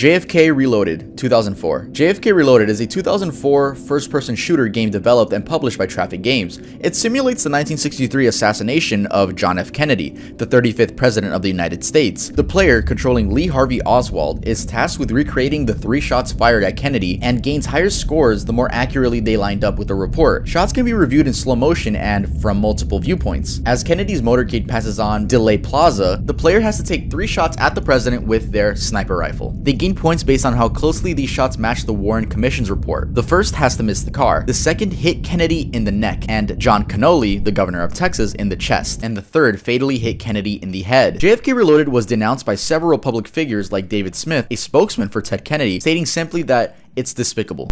JFK Reloaded 2004 JFK Reloaded is a 2004 first-person shooter game developed and published by Traffic Games. It simulates the 1963 assassination of John F. Kennedy, the 35th President of the United States. The player, controlling Lee Harvey Oswald, is tasked with recreating the three shots fired at Kennedy and gains higher scores the more accurately they lined up with the report. Shots can be reviewed in slow motion and from multiple viewpoints. As Kennedy's motorcade passes on Dealey Plaza, the player has to take three shots at the president with their sniper rifle. They gain points based on how closely these shots match the Warren Commission's report. The first has to miss the car, the second hit Kennedy in the neck, and John Connally, the governor of Texas, in the chest, and the third fatally hit Kennedy in the head. JFK Reloaded was denounced by several public figures like David Smith, a spokesman for Ted Kennedy, stating simply that it's despicable.